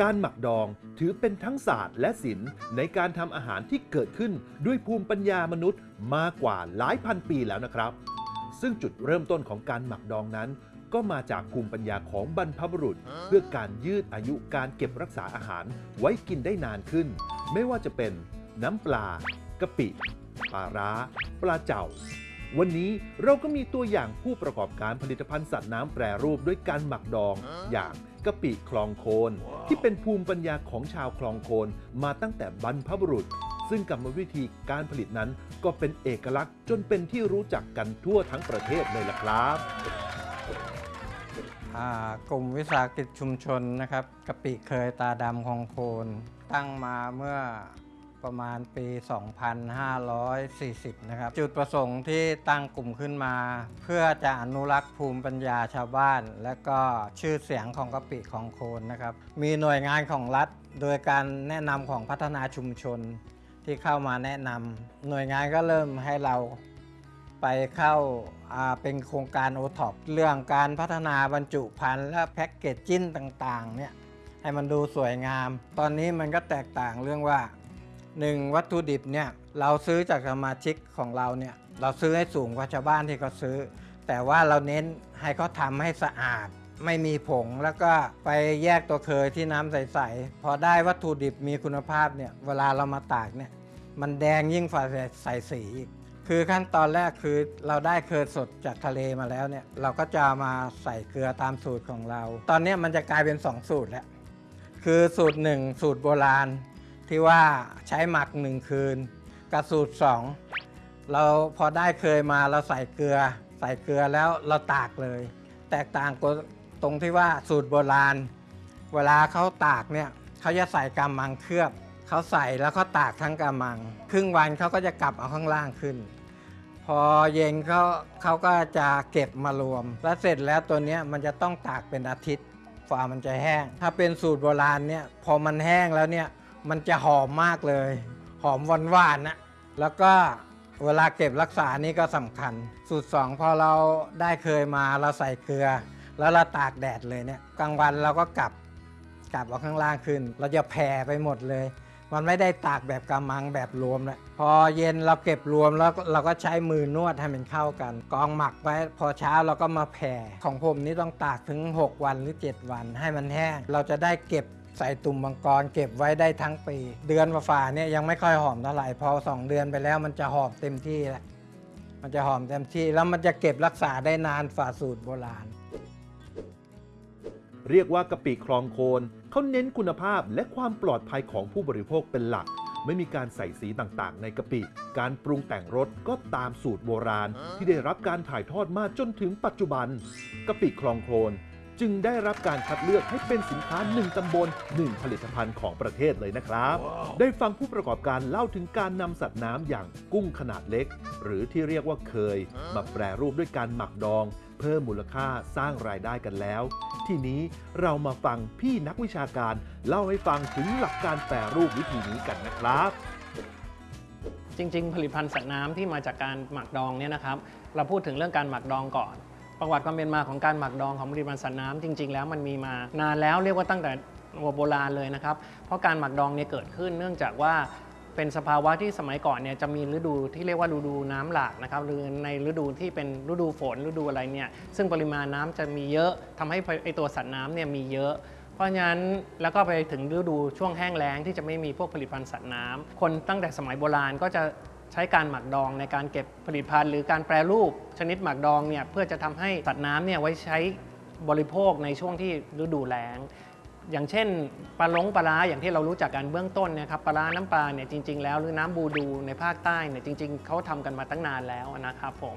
การหมักดองถือเป็นทั้งศาสตร์และศิลป์ในการทำอาหารที่เกิดขึ้นด้วยภูมิปัญญามนุษย์มากกว่าหลายพันปีแล้วนะครับ ซึ่งจุดเริ่มต้นของการหมักดองนั้น ก็มาจากภูมิปัญญาของบรรพบุรุษ เพื่อการยืดอายุการเก็บรักษาอาหารไว้กินได้นานขึ้น ไม่ว่าจะเป็นน้ำปลากะปิปลาร้า ปลาเจ่า วันนี้เราก็มีตัวอย่างผู้ประกอบการผลิตภัณฑ์สัตว์น้ำแปรรูปด้วยการหมักดองอย่าง กะปิคลองโคน ที่เป็นภูมิปัญญาของชาวคลองโคนมาตั้งแต่บรรพบุรุษ ซึ่งกรรมวิธีการผลิตนั้นก็เป็นเอกลักษณ์จนเป็นที่รู้จักกันทั่วทั้งประเทศเลยล่ะครับกลุ่มวิสาหกิจชุมชนนะครับกะปิเคยตาดำคลองโคนตั้งมาเมื่อ ประมาณปี 2540 นะครับ จุดประสงค์ที่ตั้งกลุ่มขึ้นมา เพื่อจะอนุรักษ์ภูมิปัญญาชาวบ้าน และก็ชื่อเสียงของกะปิของโคนนะครับ มีหน่วยงานของรัฐ โดยการแนะนำของพัฒนาชุมชนที่เข้ามาแนะนำหน่วยงานก็เริ่มให้เราไปเข้าาเป็นโครงการโอท็อปเรื่องการพัฒนาบรรจุภัณฑ์และแพ็กเกจจิ้นต่างๆเนี่ยให้มันดูสวยงาม ตอนนี้มันก็แตกต่างเรื่องว่า 1. วัตถุดิบเนี่ยเราซื้อจากสมาชิกของเราเนี่ยเราซื้อให้สูงกว่าชาวบ้านที่เขาซื้อ แต่ว่าเราเน้นให้เขาทำให้สะอาด ไม่มีผงแล้วก็ไปแยกตัวเคยที่น้ำใสๆพอได้วัตถุดิบมีคุณภาพเนี่ยเวลาเรามาตากเนี่ยมันแดงยิ่งฝ่าใสสีอีกคือขั้นตอนแรกคือเราได้เคยสดจากทะเลมาแล้วเนี่ยเราก็จะมาใส่เกลือตามสูตรของเรา ตอนนี้มันจะกลายเป็น 2 สูตรแล้ว คือสูตร 1 สูตรโบราณ ที่ว่าใช้หมัก 1 คืน กับสูตร 2 เราพอได้เคยมาเราใส่เกลือ ใส่เกลือแล้วเราตากเลย แตกต่างกตรงที่ว่าสูตรโบราณ เวลาเขาตากเนี่ยเขาจะใส่กำมังเคลือบเขาใส่แล้วเขาตากทั้งกำมัง ครึ่งวันเขาก็จะกลับเอาข้างล่างขึ้น พอเย็นเขาเขาก็จะเก็บมารวม แล้วเสร็จแล้วตัวนี้มันจะต้องตากเป็นอาทิตย์ฝามันจะแห้ง ถ้าเป็นสูตรโบราณเนี่ยพอมันแห้งแล้วเนี่ย มันจะหอมมากเลย หอมหวานหวานๆนะแล้วก็เวลาเก็บรักษานี่ก็สำคัญ สูตร 2 พอเราได้เคยมาเราใส่เกลือ แล้วเราตากแดดเลยเนี่ยกลางวันเราก็กลับกลับเอาข้างล่างขึ้น เราจะแผ่ไปหมดเลย มันไม่ได้ตากแบบกำมังแบบรวมแล้วพอเย็นเราเก็บรวมแล้วเราก็ใช้มือนวดให้มันเข้ากัน กองหมักไว้พอเช้าเราก็มาแผ่ของผมนี่ต้องตากถึง 6 วันหรือ 7 วันให้มันแห้งเราจะได้เก็บ ใส่ตุ่มมังกรเก็บไว้ได้ทั้งปี เดือนฝ่าเนี่ยยังไม่ค่อยหอมเท่าไหร่พอ2เดือนไปแล้วมันจะหอมเต็มที่แล้วมันจะหอมเต็มที่แล้วมันจะเก็บรักษาได้นานฝ่าสูตรโบราณ เรียกว่ากะปิคลองโคนเขาเน้นคุณภาพและความปลอดภัยของผู้บริโภคเป็นหลัก ไม่มีการใส่สีต่างๆ ในกะปิ การปรุงแต่งรสก็ตามสูตรโบราณ ที่ได้รับการถ่ายทอดมาจนถึงปัจจุบันกะปิคลองโคน จึงได้รับการคัดเลือกให้เป็นสินค้าหนึ่งตำบลหนึ่งผลิตภัณฑ์ของประเทศเลยนะครับได้ฟังผู้ประกอบการเล่าถึงการนำสัตว์น้ำอย่างกุ้งขนาดเล็ก หรือที่เรียกว่าเคยมาแปรรูปด้วยการหมักดอง เพิ่มมูลค่าสร้างรายได้กันแล้ว ทีนี้เรามาฟังพี่นักวิชาการ เล่าให้ฟังถึงหลักการแปรรูปวิธีนี้กันนะครับจริง ๆ ผลิตภัณฑ์สัตว์น้ำที่มาจากการหมักดองเนี่ยนะครับ เราพูดถึงเรื่องการหมักดองก่อน ประวัติความเป็นมาของการหมักดองของผลิตภัณฑ์สัตว์น้ำจริง ๆ แล้วมันมีมานานแล้วเรียกว่าตั้งแต่โบราณเลยนะครับ เพราะการหมักดองเนี่ยเกิดขึ้นเนื่องจากว่าเป็นสภาวะที่สมัยก่อนเนี่ยจะมีฤดูที่เรียกว่าฤดูน้ำหลากนะครับหรือในฤดูที่เป็นฤดูฝนฤดูอะไรเนี่ยซึ่งปริมาณน้ำจะมีเยอะทำให้ไอตัวสัตว์น้ำเนี่ยมีเยอะ เพราะฉะนั้นแล้วก็ไปถึงฤดูช่วงแห้งแล้งที่จะไม่มีพวกผลิตภัณฑ์สัตว์น้ำคนตั้งแต่สมัยโบราณก็จะ ใช้การหมักดองในการเก็บผลิตภัณฑ์หรือการแปรรูปชนิดหมักดองเนี่ยเพื่อจะทำให้สัตว์น้ำเนี่ยไว้ใช้บริโภคในช่วงที่ฤดูแล้ง อย่างเช่นปลาล้งปลาร้าอย่างที่เรารู้จักกันเบื้องต้นนะครับปลาร้าน้ำปลาเนี่ยจริง ๆ แล้วหรือน้ำบูดูในภาคใต้เนี่ยจริง ๆเขาทำกันมาตั้งนานแล้วนะครับผม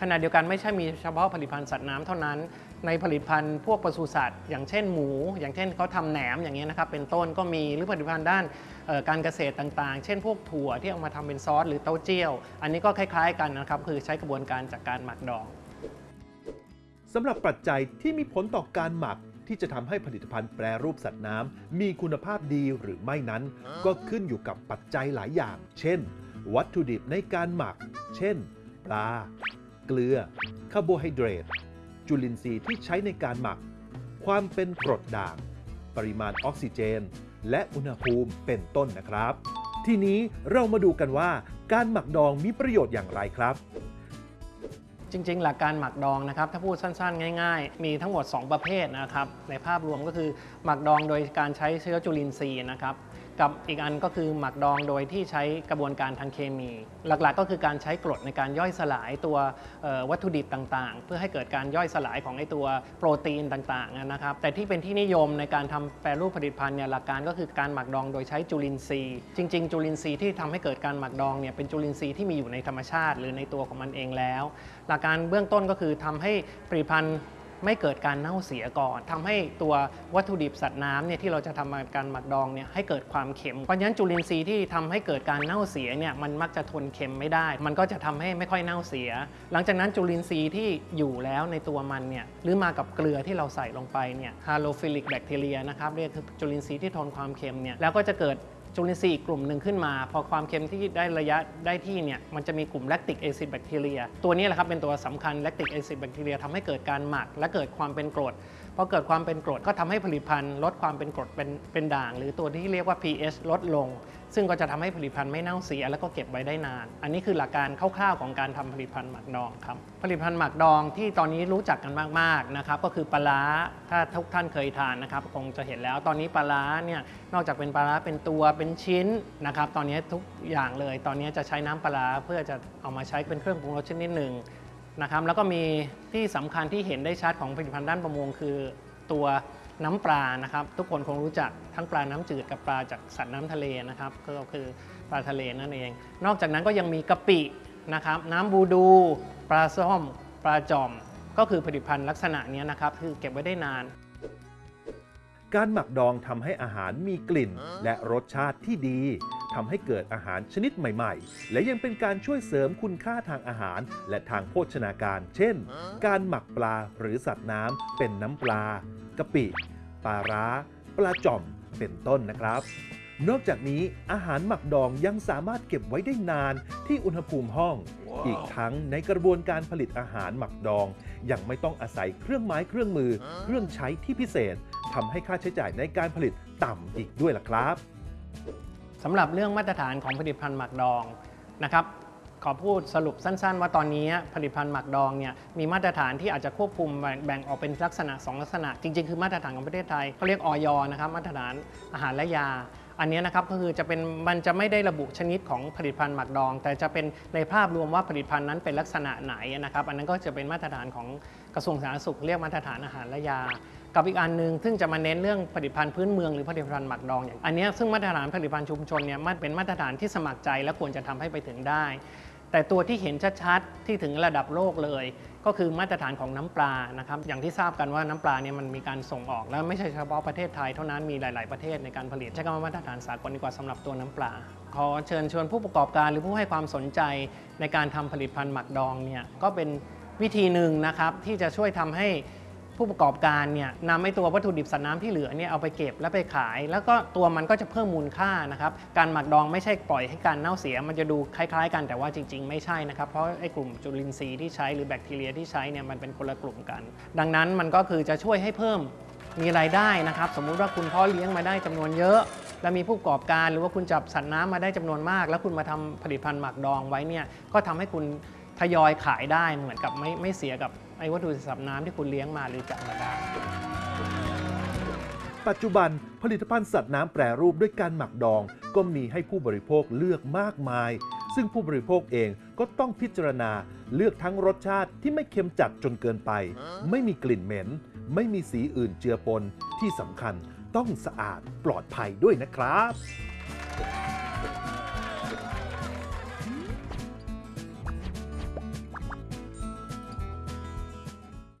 ขณะเดียวกันไม่ใช่มีเฉพาะผลิตภัณฑ์สัตว์น้ำเท่านั้น ในผลิตภัณฑ์พวกปศุสัตว์ อย่างเช่นหมู อย่างเช่นเขาทำแหนมอย่างเงี้ยนะครับเป็นต้นก็มีหรือผลิตภัณฑ์ด้านการเกษตรต่างๆ เช่นพวกถั่วที่เอามาทำเป็นซอสหรือเต้าเจี้ยว อันนี้ก็คล้ายๆกันนะครับคือใช้กระบวนการจากการหมักดองสำหรับปัจจัยที่มีผลต่อการหมักที่จะทำให้ผลิตภัณฑ์แปรรูปสัตว์น้ำมีคุณภาพดีหรือไม่นั้น ก็ขึ้นอยู่กับปัจจัยหลายอย่าง เช่น วัตถุดิบในการหมัก เช่น ปลา เกลือ คาร์โบไฮเดรต จุลินทรีย์ที่ใช้ในการหมัก ความเป็นกรดด่าง ปริมาณออกซิเจน และอุณหภูมิเป็นต้นนะครับ ทีนี้เรามาดูกันว่าการหมักดองมีประโยชน์อย่างไรครับจริง ๆ หลักการหมักดองนะครับ ถ้าพูดสั้น ๆ ง่าย ๆ มีทั้งหมด 2 ประเภทนะครับ ในภาพรวมก็คือหมักดองโดยการใช้เชื้อจุลินทรีย์นะครับ กับอีกอันก็คือหมักดองโดยที่ใช้กระบวนการทางเคมี หลักๆ ก็คือการใช้กรดในการย่อยสลายตัววัตถุดิบต่างๆ เพื่อให้เกิดการย่อยสลายของไอตัวโปรตีนต่างๆนะครับแต่ที่เป็นที่นิยมในการทำแปรรูปผลิตภัณฑ์เนี่ยหลักการก็คือการหมักดองโดยใช้จุลินทรีย์ จริง ๆ จุลินทรีย์ที่ทำให้เกิดการหมักดองเนี่ยเป็นจุลินทรีย์ที่มีอยู่ในธรรมชาติ หรือในตัวของมันเองแล้ว หลักการเบื้องต้นก็คือทำให้ผลิตภัณฑ์ ไม่เกิดการเน่าเสียก่อนทำให้ตัววัตถุดิบสัตว์น้ำเนี่ยที่เราจะทำการหมักดองเนี่ยให้เกิดความเค็มเพราะฉะนั้นจุลินทรีย์ที่ทำให้เกิดการเน่าเสียเนี่ยมันมักจะทนเค็มไม่ได้ มันก็จะทำให้ไม่ค่อยเน่าเสีย หลังจากนั้นจุลินทรีย์ที่อยู่แล้วในตัวมันเนี่ยหรือมากับเกลือที่เราใส่ลงไปเนี่ย halophilic bacteria นะครับเรียกคือจุลินทรีย์ที่ทนความเค็มเนี่ยแล้วก็จะเกิด จุลินทรีย์อีกกลุ่มหนึ่งขึ้นมา พอความเค็มที่ได้ระยะได้ที่เนี่ยมันจะมีกลุ่ม lactic acid bacteria ตัวนี้แหละครับเป็นตัวสำคัญ lactic acid bacteria ทำให้เกิดการหมัก และเกิดความเป็นกรดพอเกิดความเป็นกรดก็ทำให้ผลิตภัณฑ์ ลดความเป็นกรดเป็นเป็นด่าง หรือตัวที่เรียกว่า pH ลดลง ซึ่งก็จะทำให้ผลิตภัณฑ์ไม่เน่าเสีย แล้วก็เก็บไว้ได้นาน อันนี้คือหลักการคร่าวๆของการทำผลิตภัณฑ์หมักดองครับ ผลิตภัณฑ์หมักดองที่ตอนนี้รู้จักกันมากๆนะครับ ก็คือปลาร้าถ้าทุกท่านเคยทานนะครับ คงจะเห็นแล้ว ตอนนี้ปลาร้าเนี่ย นอกจากเป็นปลาร้าเป็นตัว เป็นชิ้นนะครับ ตอนนี้ทุกอย่างเลย ตอนนี้จะใช้น้ำปลาร้าเพื่อจะเอามาใช้เป็นเครื่องปรุงรสชนิดหนึ่งนะครับ แล้วก็มีที่สำคัญที่เห็นได้ชัดของผลิตภัณฑ์ด้านประมงคือตัว น้ำปลานะครับ ทุกคนคงรู้จักทั้งปลาน้ำจืดกับปลาจากสัตว์น้ำทะเลนะครับก็คือปลาทะเลนั่นเอง นอกจากนั้นก็ยังมีกะปินะครับ น้ำบูดู ปลาส้ม ปลาจอม ก็คือผลิตภัณฑ์ลักษณะนี้นะครับ คือเก็บไว้ได้นาน การหมักดองทำให้อาหารมีกลิ่นและรสชาติที่ดี ทำให้เกิดอาหารชนิดใหม่ ๆ และยังเป็นการช่วยเสริมคุณค่าทางอาหาร และทางโภชนาการ เช่น การหมักปลาหรือสัตว์น้ำเป็นน้ำปลากะปิปลาร้า ปลาจ่อม เป็นต้นนะครับนอกจากนี้อาหารหมักดองยังสามารถเก็บไว้ได้นานที่อุณหภูมิห้องอีกทั้งในกระบวนการผลิตอาหารหมักดอง ยังไม่ต้องอาศัยเครื่องไม้เครื่องมือ เครื่องใช้ที่พิเศษทำให้ค่าใช้จ่ายในการผลิตต่ำอีกด้วยล่ะครับ สำหรับเรื่องมาตรฐานของผลิตภัณฑ์หมักดองนะครับขอพูดสรุปสั้น ๆ ว่าตอนนี้ผลิตภัณฑ์หมักดองเนี่ยมีมาตรฐานที่อาจจะควบคุมแบ่งออกเป็นลักษณะ 2 ลักษณะ จริง ๆ คือมาตรฐานของประเทศไทยเขาเรียกออยนะครับมาตรฐานอาหารและยา อันนี้นะครับก็คือจะเป็นมันจะไม่ได้ระบุชนิดของผลิตภัณฑ์หมักดอง แต่จะเป็นในภาพรวมว่าผลิตภัณฑ์นั้นเป็นลักษณะไหนนะครับอันนั้นก็จะเป็นมาตรฐานของกระทรวงสาธารณสุขเรียกมาตรฐานอาหารและยา กับอีกอันหนึ่งซึ่งจะมาเน้นเรื่องผลิตภัณฑ์พื้นเมืองหรือผลิตภัณฑ์หมักดองอย่างอันนี้ซึ่งมาตรฐานผลิตภัณฑ์ชุมชนเนี่ยมันเป็นมาตรฐานที่สมัครใจและควรจะทำให้ไปถึงได้ แต่ตัวที่เห็นชัดๆที่ถึงระดับโลกเลย ก็คือมาตรฐานของน้ำปลานะครับอย่างที่ทราบกันว่าน้ำปลาเนี่ยมันมีการส่งออกแล้วไม่ใช่เฉพาะประเทศไทยเท่านั้นมีหลาย ๆประเทศในการผลิตใช้คำว่ามาตรฐานสากลดีกว่าสำหรับตัวน้ำปลาขอเชิญชวนผู้ประกอบการหรือผู้ให้ความสนใจในการทำผลิตภัณฑ์หมักดองเนี่ยก็เป็นวิธีหนึ่งนะครับที่จะช่วยทำให้ ผู้ประกอบการเนี่ยนำไอ้ตัววัตถุดิบสัตว์น้ำที่เหลือเนี่ยเอาไปเก็บแล้วไปขาย แล้วก็ตัวมันก็จะเพิ่มมูลค่านะครับการหมักดองไม่ใช่ปล่อยให้การเน่าเสีย มันจะดูคล้าย ๆ กันแต่ว่าจริง ๆ ไม่ใช่นะครับเพราะไอ้กลุ่มจุลินทรีย์ที่ใช้หรือแบคทีเรียที่ใช้เนี่ยมันเป็นคนละกลุ่มกัน ดังนั้นมันก็คือจะช่วยให้เพิ่มมีรายได้นะครับ สมมุติว่าคุณพ่อเลี้ยงมาได้จำนวนเยอะแล้วมีผู้ประกอบการหรือว่าคุณจับสัตว์น้ำมาได้จำนวนมาก แล้วคุณมาทำผลิตภัณฑ์หมักดองไว้เนี่ยก็ทำให้คุณทยอยขายได้เหมือนกับไม่ไม่เสียกับ ไอ้วัตถุสัตว์น้ำที่คุณเลี้ยงมาหรือจับมาได้ ปัจจุบันผลิตภัณฑ์สัตว์น้ำแปรรูปด้วยการหมักดอง ก็มีให้ผู้บริโภคเลือกมากมาย ซึ่งผู้บริโภคเองก็ต้องพิจารณาเลือกทั้งรสชาติที่ไม่เค็มจัดจนเกินไป ไม่มีกลิ่นเหม็น ไม่มีสีอื่นเจือปนที่สำคัญต้องสะอาดปลอดภัยด้วยนะครับ